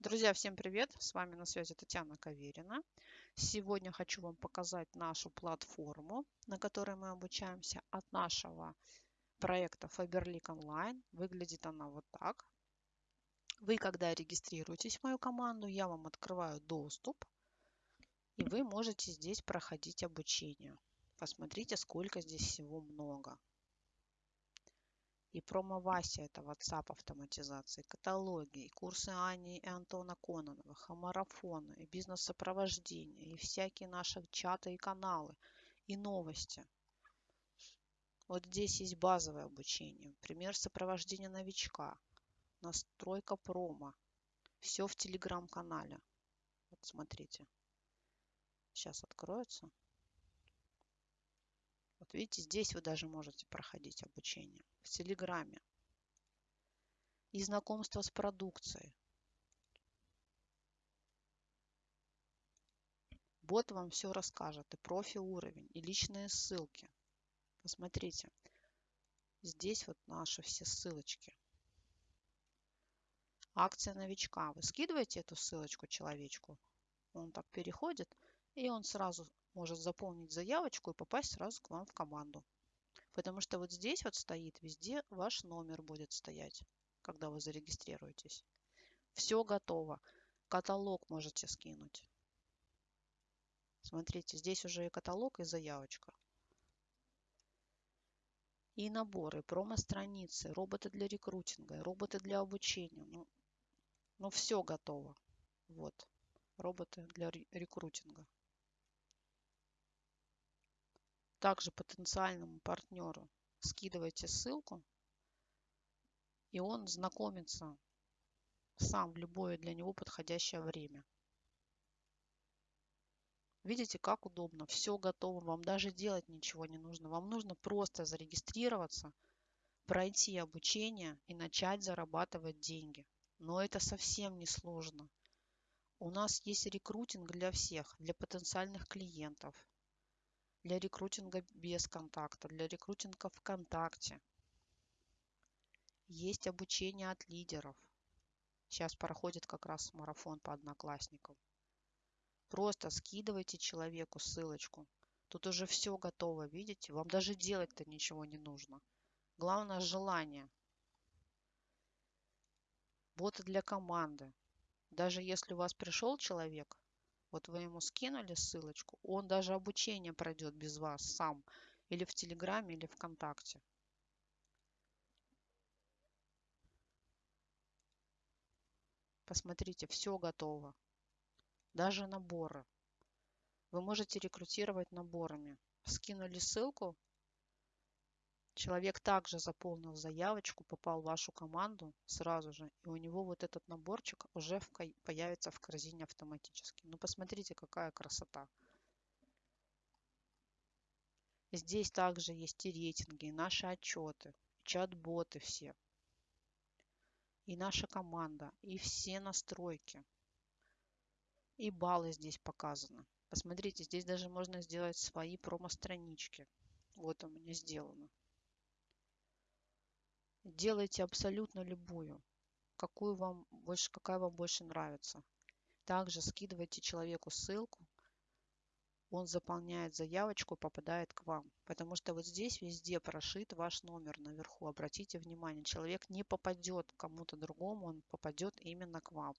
Друзья, всем привет! С вами на связи Татьяна Каверина. Сегодня хочу вам показать нашу платформу, на которой мы обучаемся от нашего проекта Faberlic Online. Выглядит она вот так. Вы, когда регистрируетесь в мою команду, я вам открываю доступ, и вы можете здесь проходить обучение. Посмотрите, сколько здесь всего много и промо-Вася это WhatsApp автоматизации, каталоги, и курсы Ани и Антона Кононовых, и марафоны, и бизнес-сопровождение, и всякие наши чаты и каналы, и новости. Вот здесь есть базовое обучение, пример сопровождения новичка, настройка промо. Все в телеграм-канале. Вот смотрите. Сейчас откроется. Вот видите, здесь вы даже можете проходить обучение в Телеграме. И знакомство с продукцией. Бот вам все расскажет, и профи уровень, и личные ссылки. Посмотрите, здесь вот наши все ссылочки. Акция новичка. Вы скидываете эту ссылочку человечку, он так переходит, и он сразу может заполнить заявочку и попасть сразу к вам в команду. Потому что вот здесь вот стоит везде ваш номер будет стоять, когда вы зарегистрируетесь. Все готово. Каталог можете скинуть. Смотрите, здесь уже и каталог, и заявочка. И наборы, промо-страницы, роботы для рекрутинга, роботы для обучения. Ну, ну все готово. Вот, роботы для рекрутинга. Также потенциальному партнеру скидывайте ссылку, и он знакомится сам в любое для него подходящее время. Видите, как удобно. Все готово. Вам даже делать ничего не нужно. Вам нужно просто зарегистрироваться, пройти обучение и начать зарабатывать деньги. Но это совсем не сложно. У нас есть рекрутинг для всех, для потенциальных клиентов, для рекрутинга без контакта, для рекрутинга ВКонтакте. Есть обучение от лидеров. Сейчас проходит как раз марафон по одноклассникам. Просто скидывайте человеку ссылочку. Тут уже все готово, видите? Вам даже делать-то ничего не нужно. Главное желание. Боты для команды. Даже если у вас пришел человек, вот вы ему скинули ссылочку, он даже обучение пройдет без вас сам. Или в Телеграме, или ВКонтакте. Посмотрите, все готово. Даже наборы. Вы можете рекрутировать наборами. Скинули ссылку, Человек также заполнил заявочку, попал в вашу команду сразу же, и у него вот этот наборчик уже в, появится в корзине автоматически. Ну, посмотрите, какая красота. Здесь также есть и рейтинги, и наши отчеты, чат-боты все, и наша команда, и все настройки. И баллы здесь показаны. Посмотрите, здесь даже можно сделать свои промо-странички. Вот у меня сделано. Делайте абсолютно любую, какую вам больше, какая вам больше нравится. Также скидывайте человеку ссылку, он заполняет заявочку и попадает к вам. Потому что вот здесь везде прошит ваш номер наверху. Обратите внимание, человек не попадет кому-то другому, он попадет именно к вам.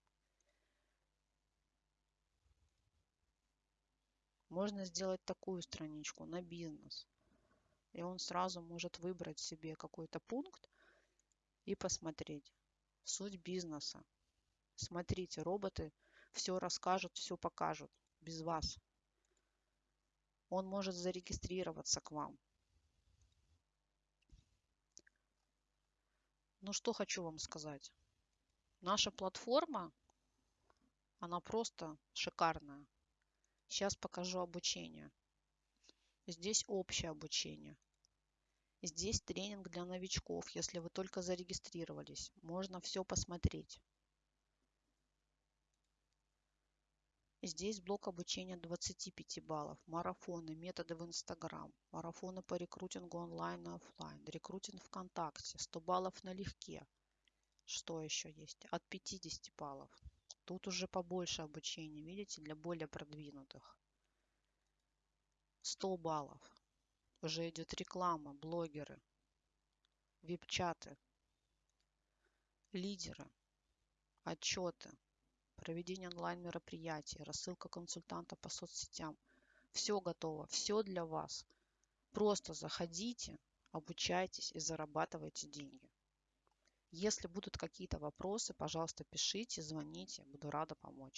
Можно сделать такую страничку на бизнес. И он сразу может выбрать себе какой-то пункт, и посмотреть. Суть бизнеса. Смотрите, роботы все расскажут, все покажут без вас. Он может зарегистрироваться к вам. Ну что хочу вам сказать. Наша платформа, она просто шикарная. Сейчас покажу обучение. Здесь общее обучение. Здесь тренинг для новичков, если вы только зарегистрировались. Можно все посмотреть. Здесь блок обучения 25 баллов, марафоны, методы в Инстаграм, марафоны по рекрутингу онлайн и офлайн, рекрутинг ВКонтакте, 100 баллов налегке. Что еще есть? От 50 баллов. Тут уже побольше обучения, видите, для более продвинутых. 100 баллов. Уже идет реклама, блогеры, вип-чаты, лидеры, отчеты, проведение онлайн-мероприятий, рассылка консультанта по соцсетям. Все готово, все для вас. Просто заходите, обучайтесь и зарабатывайте деньги. Если будут какие-то вопросы, пожалуйста, пишите, звоните, буду рада помочь.